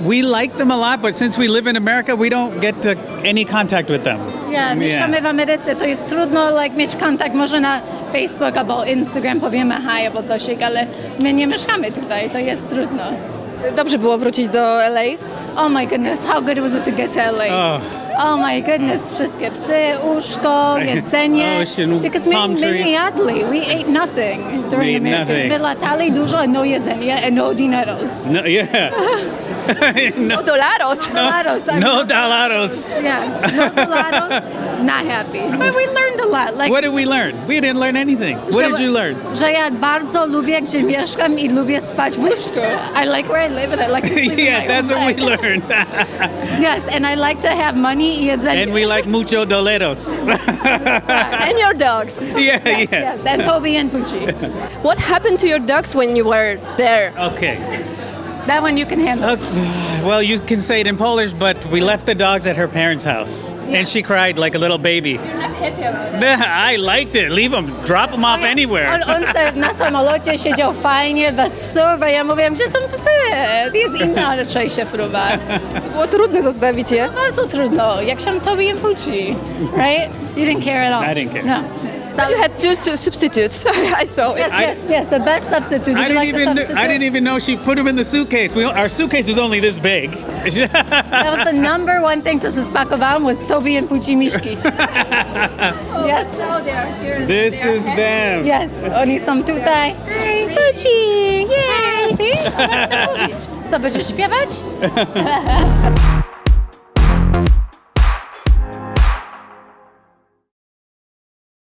we like them a lot, but since we live in America, we don't get to any contact with them. Ja, mieszkamy w Ameryce, to jest trudno like, mieć kontakt może na Facebook albo Instagram, powiemy hi albo coś, ale my nie mieszkamy tutaj, to jest trudno. Dobrze było wrócić do LA. Oh my goodness, how good was it to get to LA? Oh. Oh my goodness, wszystkie psy, łóżko, jedzenie. Oh, Ocean, Because my, palm my trees. nie we ate nothing during We ate America. nothing. Dużo, no jedzenie, and no dineros. No, yeah. no, No dolaros. Dolaros. I'm no not- dollaros. Yeah, no dolaros, not happy. But we learned a lot. Like, What did we learn? We didn't learn anything. What że- did you learn? Że ja bardzo lubię, gdzie mieszkam i lubię spać w łóżku. I like where I live and I like to sleep in yeah, my that's own what we learned. Yes, and I like to have money i jedzenie. and we like mucho doleros. And your dogs. yeah, Yes, yeah. yes, and Toby and Pucci. What happened to your dogs when you were there? Okay. That one you can handle. Uh, well, you can say it in Polish, but we left the dogs at her parents' house, and she cried like a little baby. I liked it. Leave them, drop them off anywhere. On, on se na samolocie siedział fajnie, bez psów, a ja mówiłam, gdzie są psy? Jest inna raczej fruwa. Było trudno zostawić je. Bardzo trudno, jak się Toby and Pucci, right? You didn't care at all. I didn't care. No. So you had two su- substitutes. I saw. Yes, I- yes, yes, the best substitute. Did I didn't like the even substitute? I didn't even know she put them in the suitcase. We, our suitcase is only this big. That was the number one thing, co się spakowałam, was Toby and Pucci miszki. yes, oh, Now they are here. this is them. yes, oni są tutaj. Hi, Pucci, yay! See? Co, będziesz śpiewać?